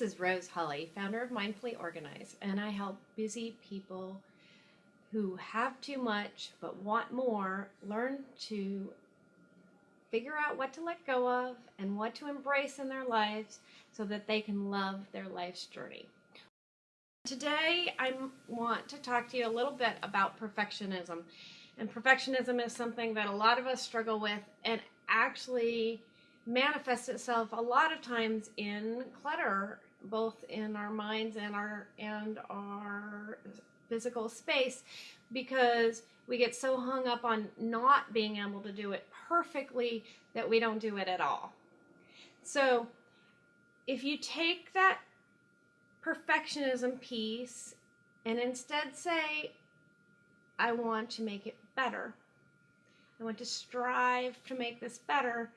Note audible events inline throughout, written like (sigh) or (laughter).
This is Rose Holly, founder of Mindfully Organized, and I help busy people who have too much but want more learn to figure out what to let go of and what to embrace in their lives so that they can love their life's journey. Today, I want to talk to you a little bit about perfectionism. And perfectionism is something that a lot of us struggle with and actually manifests itself a lot of times in clutter, both in our minds and our and our physical space, because we get so hung up on not being able to do it perfectly that we don't do it at all. So if you take that perfectionism piece and instead say, I want to make it better. I want to strive to make this better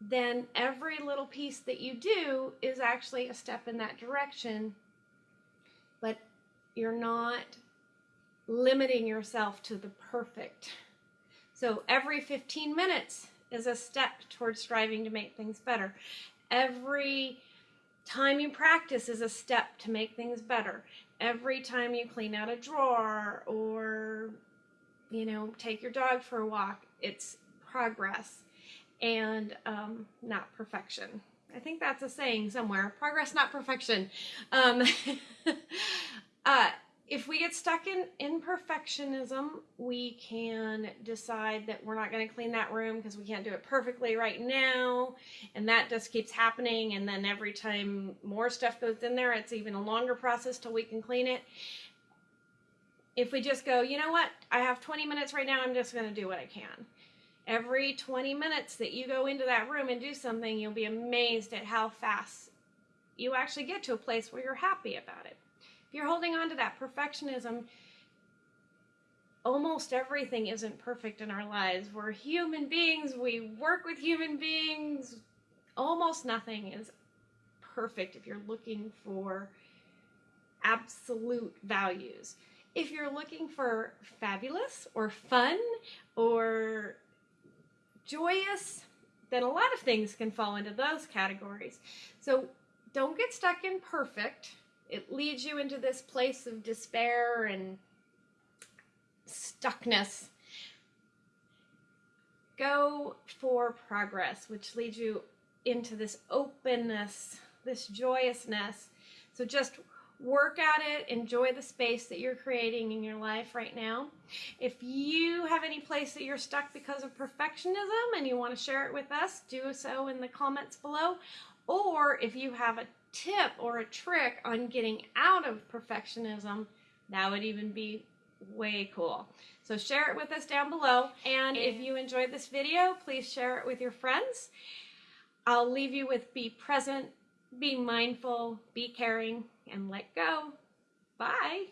then every little piece that you do is actually a step in that direction, but you're not limiting yourself to the perfect. So every 15 minutes is a step towards striving to make things better. Every time you practice is a step to make things better. Every time you clean out a drawer or, you know, take your dog for a walk, it's progress and um, not perfection. I think that's a saying somewhere. Progress, not perfection. Um, (laughs) uh, if we get stuck in imperfectionism, we can decide that we're not going to clean that room because we can't do it perfectly right now. And that just keeps happening. And then every time more stuff goes in there, it's even a longer process till we can clean it. If we just go, you know what, I have 20 minutes right now, I'm just going to do what I can every 20 minutes that you go into that room and do something, you'll be amazed at how fast you actually get to a place where you're happy about it. If you're holding on to that perfectionism, almost everything isn't perfect in our lives. We're human beings, we work with human beings. Almost nothing is perfect if you're looking for absolute values. If you're looking for fabulous or fun or joyous, then a lot of things can fall into those categories. So don't get stuck in perfect. It leads you into this place of despair and stuckness. Go for progress, which leads you into this openness, this joyousness. So just work at it, enjoy the space that you're creating in your life right now. If you have any place that you're stuck because of perfectionism and you want to share it with us, do so in the comments below. Or if you have a tip or a trick on getting out of perfectionism, that would even be way cool. So share it with us down below. And if you enjoyed this video, please share it with your friends. I'll leave you with be present, be mindful, be caring, and let go. Bye.